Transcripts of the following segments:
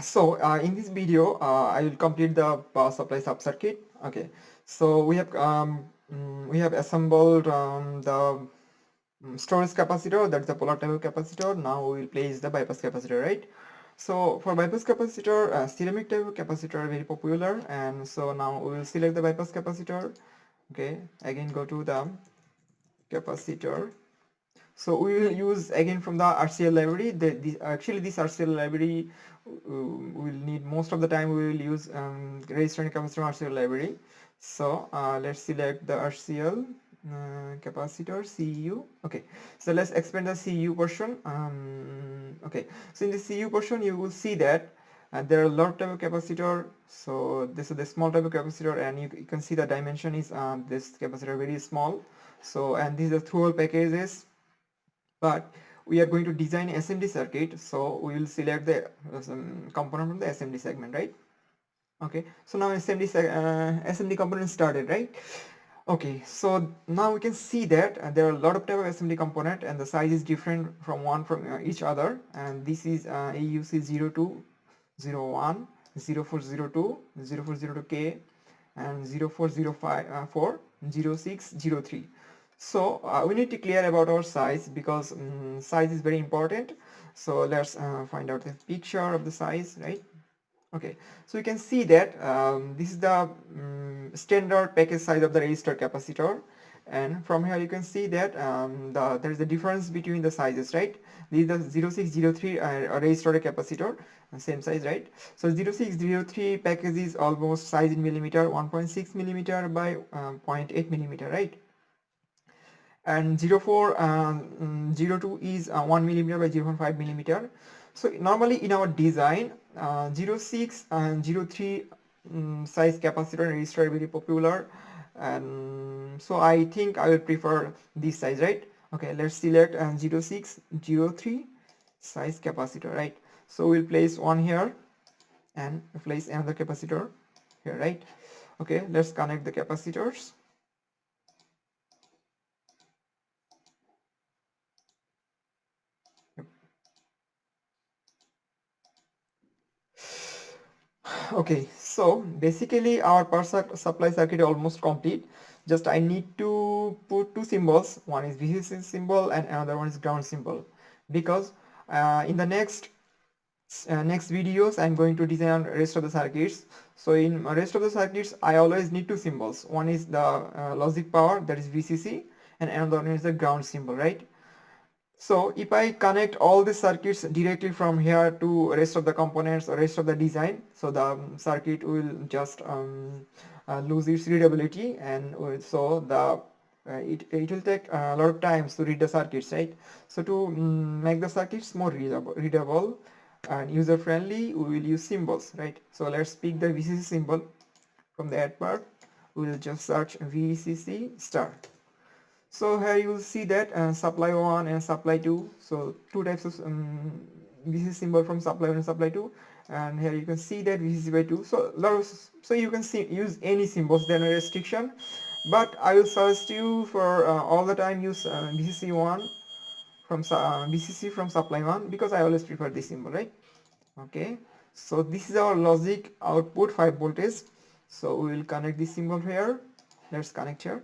so uh, in this video uh, I will complete the power supply sub-circuit. Okay. So we have um, mm, we have assembled um, the mm, storage capacitor. That's the polar of capacitor. Now we will place the bypass capacitor right? So for bypass capacitor uh, ceramic type capacitor very popular. And so now we will select the bypass capacitor. Okay. Again go to the capacitor. So we will use again from the RCL library. The, the actually this RCL library uh, will need most of the time we will use um, resistor and capacitor RCL library. So uh, let's select the RCL uh, capacitor CU okay. So let's expand the CU portion. Um, okay. So in the CU portion you will see that uh, there are a lot of capacitor. So this is the small type of capacitor and you, you can see the dimension is uh, this capacitor very small. So and these are hole packages. But we are going to design SMD circuit so we will select the um, component from the SMD segment right? Okay so now SMD uh, SMD component started right? Okay so now we can see that uh, there are a lot of type of SMD component and the size is different from one from uh, each other. And this is uh, AUC 0201 0402 0402K and 0405 uh, 4 0603 so uh, we need to clear about our size because um, size is very important. So let's uh, find out the picture of the size right? Okay. So you can see that um, this is the um, standard package size of the resistor capacitor. And from here you can see that um, the, there is a difference between the sizes right? This is the 0603 uh, resistor capacitor same size right? So 0603 package is almost size in millimeter 1.6 millimeter by uh, 0.8 millimeter right and 04 um, 02 is uh, 1 millimeter by 0.5 millimeter. So normally in our design uh, 06 and 03 um, size capacitor and resistor are very popular. And so I think I will prefer this size right? Okay let's select uh, 06 03 size capacitor right? So we'll place one here and place another capacitor here right? Okay let's connect the capacitors okay so basically our power supply circuit is almost complete. Just I need to put two symbols. One is VCC symbol and another one is ground symbol. Because uh, in the next uh, next videos I'm going to design rest of the circuits. So in rest of the circuits I always need two symbols. One is the uh, logic power that is VCC and another one is the ground symbol right so if I connect all the circuits directly from here to rest of the components or rest of the design, so the um, circuit will just um, uh, lose its readability and so the uh, it, it will take a lot of times to read the circuits, right? So to um, make the circuits more readable, readable and user friendly, we will use symbols, right? So let's pick the VCC symbol from the add part. We will just search VCC star so here you will see that uh, supply 1 and supply 2 so two types of um, VCC symbol from supply 1 and supply 2 and here you can see that VCC by 2 so of, so you can see use any symbols. There no restriction. But I will suggest you for uh, all the time use uh, VCC 1 from uh, VCC from supply 1 because I always prefer this symbol right? Okay. So this is our logic output 5 voltage. So we will connect this symbol here. Let's connect here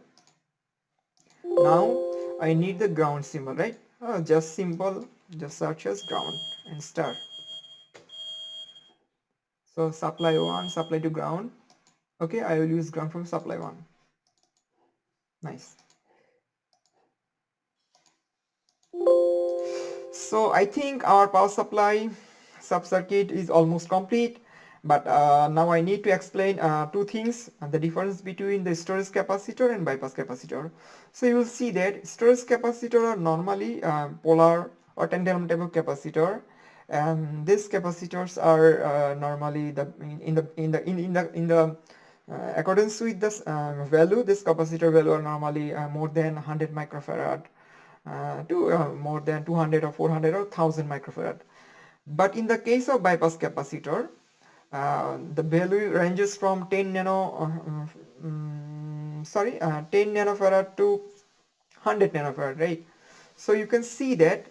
now I need the ground symbol right? Uh, just simple just search as ground and start so supply 1 supply to ground. Okay I will use ground from supply 1 nice. So I think our power supply sub circuit is almost complete but uh, now I need to explain uh, two things uh, the difference between the storage capacitor and bypass capacitor. So you will see that storage capacitor are normally uh, polar or tantalum type of capacitor and these capacitors are uh, normally the in, the in the in, in the in the uh, accordance with this value this capacitor value are normally more than 100 microfarad to more than 200 or 400 or 1000 microfarad. But in the case of bypass capacitor uh, the value ranges from 10 nano uh, um, sorry uh, 10 nanofarad to 100 nanofarad right? So you can see that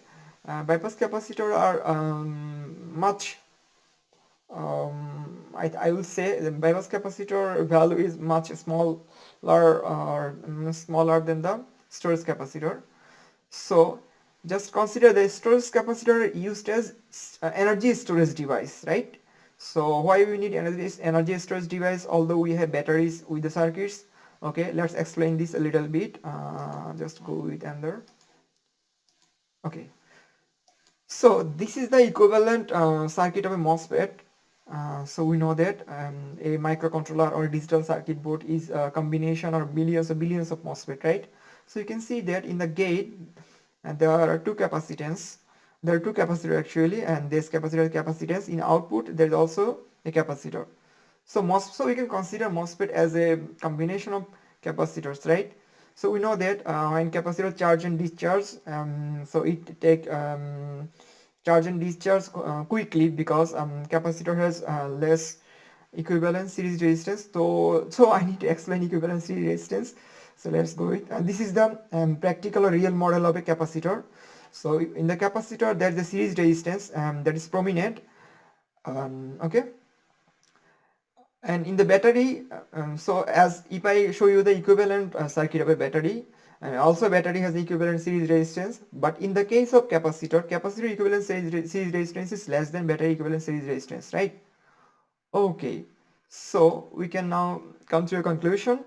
uh, bypass capacitor are um, much um, I, I will say the bypass capacitor value is much smaller or mm, smaller than the storage capacitor. So just consider the storage capacitor used as uh, energy storage device right so why we need energy energy storage device although we have batteries with the circuits? Okay let's explain this a little bit. Uh, just go with under okay. So this is the equivalent uh, circuit of a MOSFET. Uh, so we know that um, a microcontroller or digital circuit board is a combination or millions or billions of MOSFET right? So you can see that in the gate and there are two capacitance there are two capacitors actually and this capacitor capacitance in output there is also a capacitor. So MOS so we can consider MOSFET as a combination of capacitors right? So we know that uh, when capacitor charge and discharge um, so it take um, charge and discharge uh, quickly because um, capacitor has uh, less equivalent series resistance. So so I need to explain equivalent series resistance. So let's go with this is the um, practical or real model of a capacitor so in the capacitor there's a series resistance um, that is prominent um, okay? And in the battery um, so as if I show you the equivalent uh, circuit of a battery and also battery has equivalent series resistance but in the case of capacitor capacitor equivalent series, series resistance is less than battery equivalent series resistance right? Okay so we can now come to a conclusion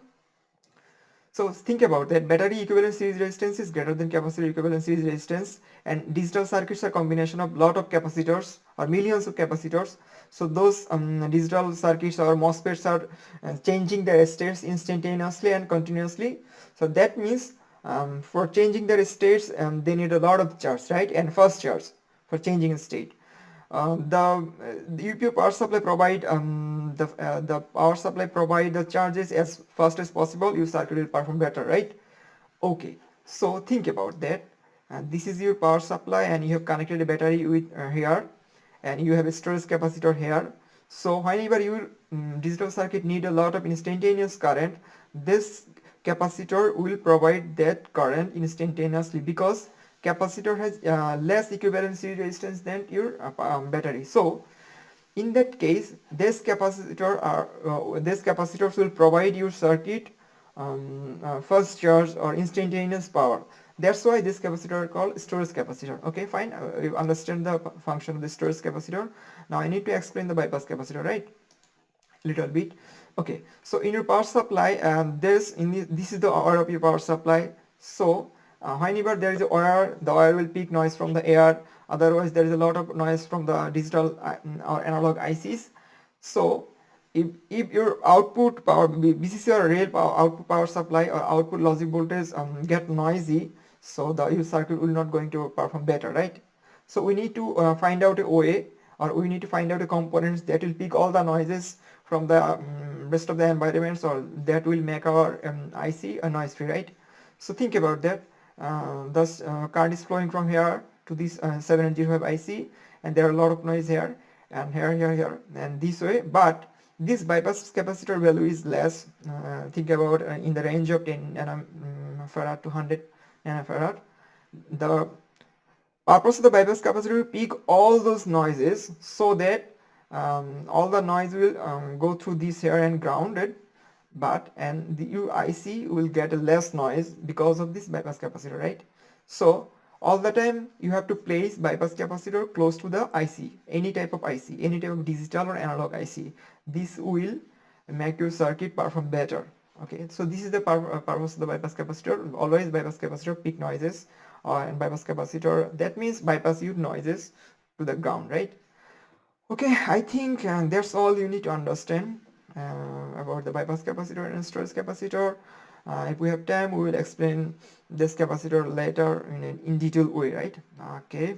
so think about that battery equivalent series resistance is greater than capacitor equivalent series resistance and digital circuits are combination of lot of capacitors or millions of capacitors. So those um, digital circuits or MOSFETs are uh, changing their states instantaneously and continuously. So that means um, for changing their states um, they need a lot of charge right and fast charge for changing state. Um, the, the UPU power supply provide um, the uh, the power supply provide the charges as fast as possible your circuit will perform better right? Okay so think about that. And this is your power supply and you have connected a battery with uh, here. And you have a storage capacitor here. So whenever your um, digital circuit need a lot of instantaneous current this capacitor will provide that current instantaneously because capacitor has uh, less equivalent series resistance than your uh, um, battery. So in that case this capacitor are uh, this capacitors will provide your circuit um, uh, first charge or instantaneous power. That's why this capacitor called storage capacitor. Okay fine. Uh, you understand the function of the storage capacitor. Now i need to explain the bypass capacitor right? Little bit. Okay so in your power supply um, this in the, this is the hour of your power supply. So uh, whenever there is a wire the wire will pick noise from the air otherwise there is a lot of noise from the digital uh, or analog ICs so if, if your output power VCC or real power, output power supply or output logic voltage um, get noisy so the circuit will not going to perform better right? So we need to uh, find out a way or we need to find out a components that will pick all the noises from the um, rest of the environments or that will make our um, IC a noise free right? So think about that thus uh, current is flowing from here to this uh, 705 IC and there are a lot of noise here and here here here and this way. But this bypass capacitor value is less uh, think about uh, in the range of 10 nanofarad to 100 nanofarad the purpose of the bypass capacitor will pick all those noises so that um, all the noise will um, go through this here and grounded but and the UIC will get a less noise because of this bypass capacitor right? So all the time you have to place bypass capacitor close to the IC any type of IC any type of digital or analog IC this will make your circuit perform better okay? So this is the uh, purpose of the bypass capacitor. Always bypass capacitor peak noises uh, and bypass capacitor. That means bypass your noises to the ground right? Okay i think uh, that's all you need to understand. uh, about the bypass capacitor and storage capacitor. Uh, if we have time, we will explain this capacitor later in, an in detail way, right? Okay.